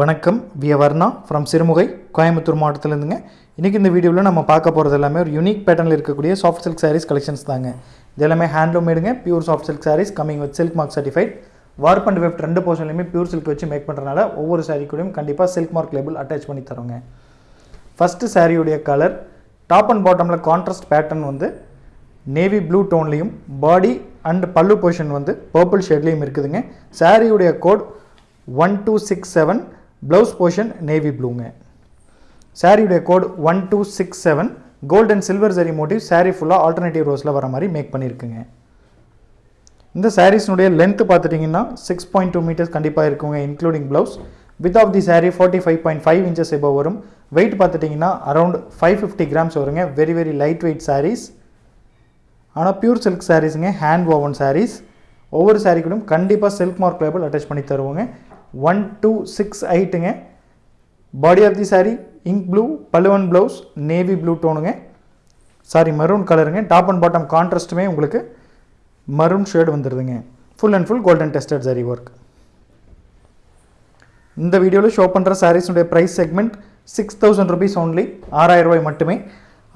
வணக்கம். V Varna from Sirumugai Coimbatore மாவட்டத்திலேருந்துங்க. இன்றைக்கி இந்த வீடியோவில் நம்ம பார்க்க போகிறது எல்லாமே ஒரு யூனிக் பேட்டர்னில் இருக்கக்கூடிய சாஃப்ட் சில்க் சாரீஸ் கலெக்ஷன்ஸ் தாங்க. இது எல்லாமே handloom மேடுங்க pure soft silk sarees coming with silk mark certified warp and weft ரெண்டு போர்ஷன்லையுமே பியூர் சில்க் வச்சு மேக் பண்ணுறனால ஒவ்வொரு saree கூடயும் கண்டிப்பாக சில்க் மார்க் லேபிள் அட்டாச் பண்ணி தரோங்க ஃபஸ்ட்டு சாரியுடைய கலர் டாப் அண்ட் பாட்டமில் கான்ட்ராஸ்ட் பேட்டர்ன் வந்து நேவி ப்ளூ டோன்லேயும் பாடி அண்ட் பல்லு பொசிஷன் வந்து பர்பிள் ஷேட்லேயும் இருக்குதுங்க. சாரியுடைய code one two six seven blouse portion navy ப்ளூங்க சாரியுடைய code one two six seven gold and silver zari motive saree ஃபுல்லாக ஆல்டர்னேட்டிவ் ரோஸில் வர மாதிரி மேக் பண்ணியிருக்குங்க இந்த சாரீஸ்னுடைய லென்த் பார்த்துட்டிங்கன்னா சிக்ஸ் பாயிண்ட் டூ மீட்டர்ஸ் கண்டிப்பாக இருக்குங்க including blouse width of the saree forty five point five inches above வரும். வெயிட் பார்த்துட்டிங்கன்னா அரௌண்ட் ஃபைவ் ஃபிஃப்டி கிராம்ஸ் வருங்க very very light weight sarees ஆனால் பியூர் சில்க் சாரீஸுங்க ஹேண்ட் ஓவன் சாரீஸ் ஒவ்வொரு சாரீ கூடயும் கண்டிப்பாக சில்க் மார்க் லேபிள் அட்டாச் பண்ணி தருவோங்க. One two six எயிட்டுங்க. Body of the saree ink blue பல்லுவன் ப்ளவுஸ் நேவி ப்ளூ டோனுங்க சாரி மரூன் கலருங்க டாப் அண்ட் பாட்டம் கான்ட்ராஸ்ட்டுமே உங்களுக்கு maroon shade வந்துடுதுங்க full and full golden tested zari work இந்த வீடியோவில் ஷோ பண்ணுற சாரீஸுடைய price segment six thousand rupees only ஆறாயிரம் ரூபாய் மட்டுமே.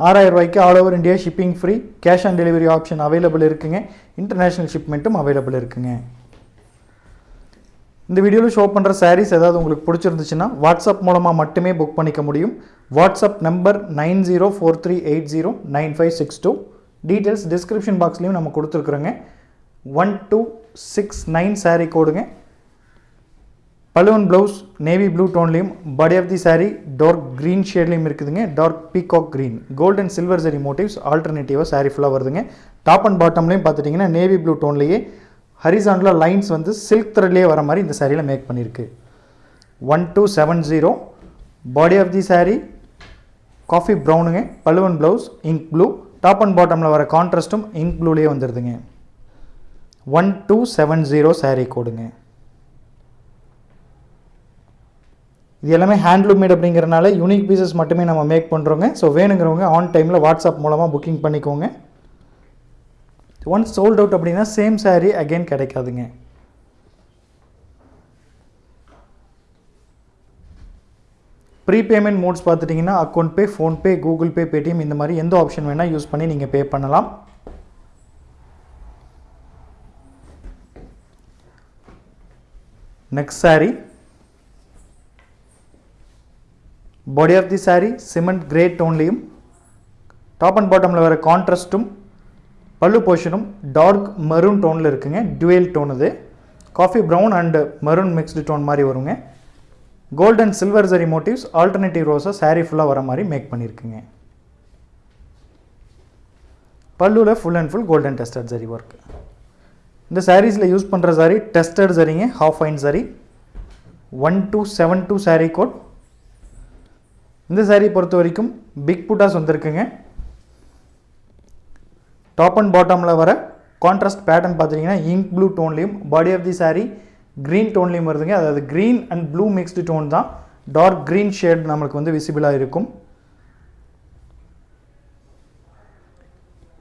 ஆறாயிரம் ரூபாய்க்கு all over India shipping free cash on delivery option available இருக்குங்க. இன்டர்நேஷ்னல் ஷிப்மெண்ட்டும் அவைலபிள் இருக்குங்க. இந்த வீடியோவில் ஷோ பண்ணுற சாரீஸ் ஏதாவது உங்களுக்கு பிடிச்சிருந்துச்சுன்னா வாட்ஸ்அப் மூலமாக மட்டுமே புக் பண்ணிக்க முடியும். WhatsApp number nine zero four three eight zero nine five six two. Details description பாக்ஸ்லேயும் நம்ம கொடுத்துருக்குறோங்க. One two six nine saree கோடுங்க பலுவன் blouse navy blue டோன்லேயும் body of the saree dark green ஷேட்லேயும் இருக்குதுங்க. Dark peacock green gold and silver zari motives ஆல்டர்னேட்டிவாக sari ஃபுல்லாக வருதுங்க. Top and பாட்டம்லேயும் பார்த்துட்டிங்கன்னா navy blue டோன்லேயே horizontal lines வந்து silk த்ரெட்லேயே வர மாதிரி இந்த சாரியில் மேக் பண்ணியிருக்கு. One two seven zero body of the saree coffee ப்ரௌனுங்க பல்லுவன் blouse ink blue top and பாட்டமில் வர கான்ட்ராஸ்ட்டும் இங்க் ப்ளூலேயே வந்துடுதுங்க one two seven zero saree கோடுங்க. இது எல்லாமே ஹேண்ட்லூம் மேட் அப்படிங்கிறனால யூனிக் பீசஸ் மட்டுமே நம்ம மேக் பண்ணுறோங்க ஸோ வேணுங்கிறவங்க ஆன் டைமில் வாட்ஸ்அப் மூலமாக புக்கிங் பண்ணிக்கோங்க. ஒன்ஸ் சோல்ட் அவுட் அப்படின்னா சேம் saree அகைன் கிடைக்காதுங்க. ப்ரீபேமெண்ட் மோட்ஸ் பார்த்துட்டிங்கன்னா account pay PhonePe Google Pay Paytm இந்த மாதிரி எந்த ஆப்ஷன் வேணால் யூஸ் பண்ணி நீங்கள் பே பண்ணலாம். Next saree. Body of the saree cement grey டோன்லேயும் top and பாட்டமில் வர கான்ட்ராஸ்ட்டும் பல்லு போர்ஷனும் டார்க் மரூன் டோனில் இருக்குங்க. டுவெல் டோன் இது. Coffee brown and maroon mixed tone மாதிரி வருங்க. Gold and silver zari motives alternative ரோஸை saree ஃபுல்லாக வர மாதிரி மேக் பண்ணியிருக்குங்க பல்லுவில் full and full golden tested zari work இந்த சாரீஸில் யூஸ் பண்ணுற சாரி டெஸ்டட் சரிங்க half fine zari one two seven two saree code இந்த சாரீ பொறுத்த வரைக்கும் பிக் புட்டாஸ் வந்திருக்குங்க. டாப் அண்ட் பாட்டமில் வர கான்ட்ராஸ்ட் பேட்டர்ன் பார்த்துட்டிங்கன்னா ink blue டோன்லேயும் body of the saree green டோன்லேயும் வருதுங்க. அதாவது green and blue mixed tone தான். டார்க் க்ரீன் ஷேட் நம்மளுக்கு வந்து விசிபிளாக இருக்கும்.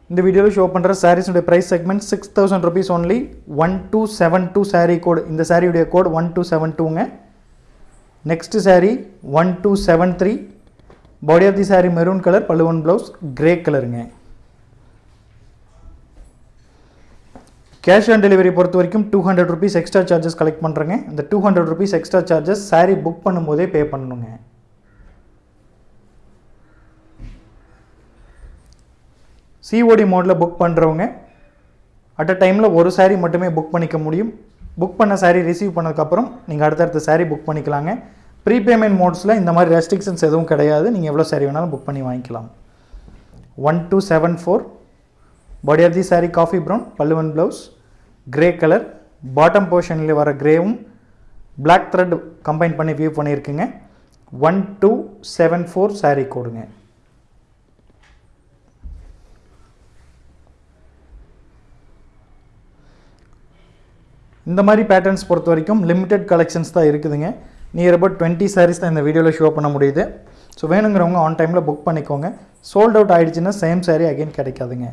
இந்த வீடியோவில் ஷோ பண்ணுற சாரீஸுடைய price segment six thousand rupees only one two seven two saree code இந்த சாரியுடைய code one two seven டூங்க next saree one two seven three body of the saree maroon colour பல்லுவன் ப்ளவுஸ் கிரே கலருங்க cash on delivery பொறுத்த வரைக்கும் two hundred rupees extra charges collect பண்ணுறேங்க இந்த two hundred rupees extra charges saree book பண்ணும்போதே pay பண்ணணுங்க. COD மோடில் book பண்ணுறவங்க அட் அ டைமில் ஒரு saree மட்டுமே புக் பண்ணிக்க முடியும். புக் பண்ண சாரீ ரிசீவ் பண்ணதுக்கப்புறம் நீங்கள் அடுத்தடுத்த சாரீ புக் பண்ணிக்கலாங்க. ப்ரீபேமெண்ட் மோட்ஸில் இந்த மாதிரி ரெஸ்ட்ரிக்ஷன்ஸ் எதுவும் கிடையாது. நீங்கள் எவ்வளோ saree வேணாலும் புக் பண்ணி வாங்கிக்கலாம். One two seven four body of the saree coffee brown பல்லுவன் ப்ளவுஸ் கிரே கலர் பாட்டம் போர்ஷனில் வர கிரேவும் பிளாக் த்ரெட் கம்பைன் பண்ணி weave பண்ணியிருக்குங்க. One two seven four saree கோடுங்க இந்த மாதிரி பேட்டர்ன்ஸ் பொறுத்த வரைக்கும் லிமிட்டெட் கலெக்ஷன்ஸ் தான் இருக்குதுங்க. நியர் அபவுட் டுவெண்ட்டி சாரீஸ் தான் இந்த வீடியோவில் ஷோ பண்ண முடியுது. ஸோ வேணுங்கிறவங்க ஆன் டைமில் புக் பண்ணிக்கோங்க. சோல்ட் அவுட் ஆகிடுச்சுன்னா சேம் சாரீ அகைன் கிடைக்காதுங்க.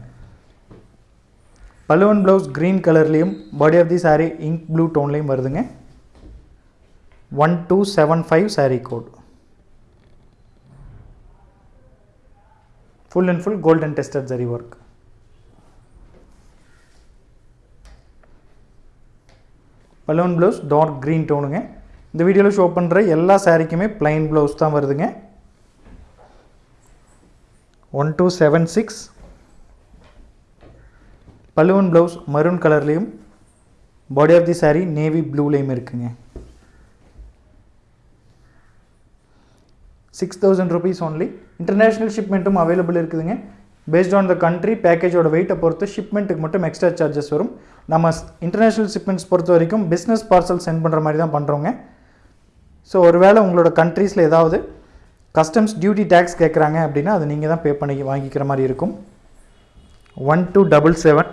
பலுவன் ப்ளவுஸ் க்ரீன் கலர்லேயும் body of the saree ink blue டோன்லேயும் வருதுங்க. One two seven five saree code full and full golden tested zari work balloon blouse dark green டோனுங்க இந்த வீடியோவில் ஷோ பண்ணுற எல்லா சாரீக்குமே பிளைன் ப்ளவுஸ் தான் வருதுங்க. ஒன் டூ செவன் சிக்ஸ் பலூன் ப்ளவுஸ் மரூன் கலர்லேயும் body of the saree navy ப்ளூலேயும் இருக்குங்க. Six thousand rupees only international ஷிப்மெண்ட்டும் available இருக்குதுங்க. பேஸ்ட் ஆன் த கண்ட்ரி பேக்கேஜோட வெயிட்டை பொறுத்து ஷிப்மெண்ட்டுக்கு மட்டும் எக்ஸ்ட்ரா சார்ஜஸ் வரும். நம்ம இன்டர்நேஷ்னல் ஷிப்மெண்ட்ஸ் பொறுத்த வரைக்கும் பிஸ்னஸ் பார்சல் சென்ட் பண்ணுற மாதிரி தான் பண்ணுறோங்க ஸோ ஒருவேளை உங்களோட கண்ட்ரீஸில் ஏதாவது கஸ்டம்ஸ் டியூட்டி டேக்ஸ் கேட்குறாங்க அப்படின்னா அது நீங்கள் தான் பே பண்ணி வாங்கிக்கிற மாதிரி இருக்கும். One two double seven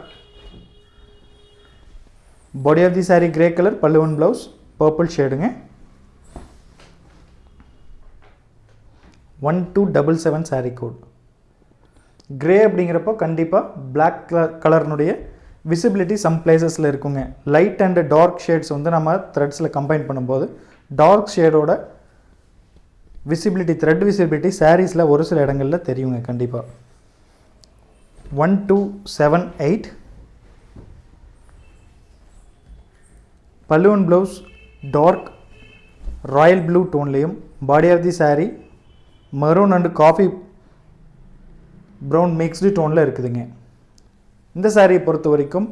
body of the saree grey colour பல்லுவன் blouse purple ஷேடுங்க one two double seven saree code grey அப்படிங்கிறப்போ கண்டிப்பாக பிளாக் கலர் கலர்னுடைய விசிபிலிட்டி சம் பிளேசஸில் இருக்குங்க. லைட் அண்ட் டார்க் ஷேட்ஸ் வந்து நம்ம த்ரெட்ஸில் கம்பைன் பண்ணும்போது டார்க் ஷேடோட விசிபிலிட்டி த்ரெட் விசிபிலிட்டி சாரீஸில் ஒரு சில இடங்களில் தெரியுங்க கண்டிப்பாக ஒன் டூ செவன் எயிட் பல்லுவன் blouse dark royal blue டோன்லேயும் body of the saree maroon and coffee brown mixed டோனில் இருக்குதுங்க. இந்த சாரியை பொறுத்த வரைக்கும்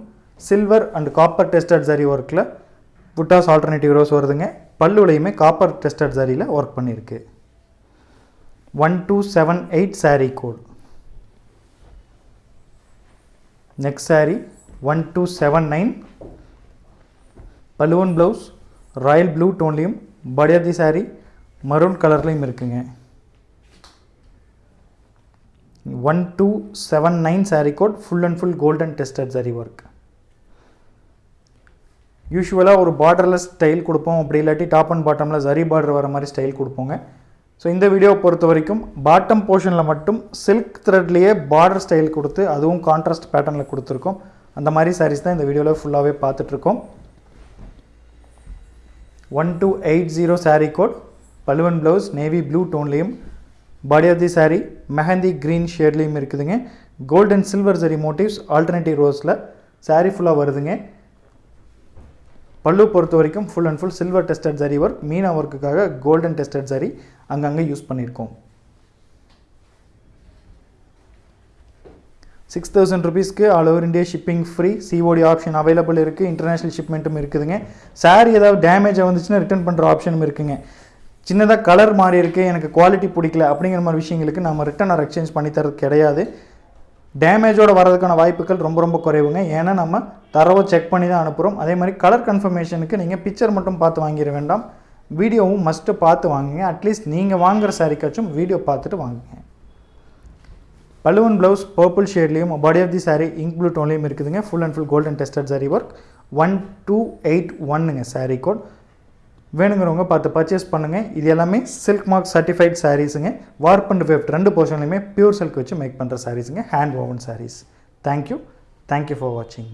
silver and copper tested zari ஒர்க்கில் புட்டாஸ் ஆல்டர்னேட்டிவ் ரோஸ் வருதுங்க. பல்லுலையுமே காப்பர் டெஸ்டட் சாரியில் ஒர்க் பண்ணியிருக்கு. One two seven eight saree code next saree one two seven nine பலுவன் blouse royal blue டோன்லேயும் படியாதி ஆஃப் மரூன் கலர்லேயும் இருக்குங்க. One two seven nine saree code full and full golden tested saree work யூஸ்வலாக ஒரு borderless style கொடுப்போம். அப்படி இல்லாட்டி top and பாட்டமில் ஜரி பார்டர் வர மாதிரி ஸ்டைல் கொடுப்போங்க. ஸோ இந்த வீடியோவை பொறுத்த வரைக்கும் பாட்டம் போர்ஷனில் மட்டும் சில்க் த்ரெட்லேயே பார்டர் ஸ்டைல் கொடுத்து அதுவும் கான்ட்ராஸ்ட் பேட்டர்னில் கொடுத்துருக்கோம். அந்த மாதிரி சாரீஸ் தான் இந்த வீடியோவில் ஃபுல்லாகவே பார்த்துட்ருக்கோம் one two eight zero saree code பல்லுவன் blouse navy blue டோன்லேயும் body of the saree mehndi green ஷேட்லேயும் இருக்குதுங்க. Gold and silver zari motifs alternative ரோஸில் saree ஃபுல்லாக வருதுங்க. பல்லு பொறுத்த வரைக்கும் full and full silver tested zari work meena ஒர்க்குக்காக golden tested zari அங்கங்கே use பண்ணியிருக்கோம். Six thousand ருபீஸ்க்கு all over India shipping free COD option available இருக்குது international ஷிப்மெண்ட்டும் இருக்குதுங்க. சாரி ஏதாவது டேமேஜ் வந்துச்சுன்னா ரிட்டர்ன் பண்ணுற ஆப்ஷனும் இருக்குதுங்க சின்னதாக கலர் மாறி இருக்குது எனக்கு குவாலிட்டி பிடிக்கல அப்படிங்கிற மாதிரி விஷயங்களுக்கு நம்ம ரிட்டர்ன் ஆர் எக்ஸ்சேஞ்ச் பண்ணி தரது கிடையாது. டேமேஜோடு வரதுக்கான வாய்ப்புகள் ரொம்ப ரொம்ப குறைவுங்க. ஏன்னா நம்ம தரவை செக் பண்ணி தான் அனுப்புகிறோம் அதே மாதிரி கலர் கன்ஃபர்மேஷனுக்கு நீங்கள் பிக்சர் மட்டும் பார்த்து வாங்கிட வேண்டாம். வீடியோவும் மஸ்ட்டு பார்த்து வாங்குங்க. அட்லீஸ்ட் நீங்கள் வாங்குகிற சாரிக்காச்சும் வீடியோ பார்த்துட்டு வாங்குங்க. பலுவன் blouse purple ஷேட்லேயும் body of the saree ink blue டோன்லேயும் இருக்குதுங்க. Full and full golden tested zari work one two eight ஒன்னுங்க sari code வேணுங்கிறவங்க பார்த்து பர்ச்சேஸ் பண்ணுங்கள் இது எல்லாமே சில்க் மார்க் சர்டிஃபைட் சாரீஸுங்க வார்ப் அண்ட் வெஃப்ட் ரெண்டு போர்ஷன்லையுமே பியூர் சில்க் வச்சு மேக் பண்ணுற சாரீஸுங்க hand woven sarees thank you thank you for வாட்சிங்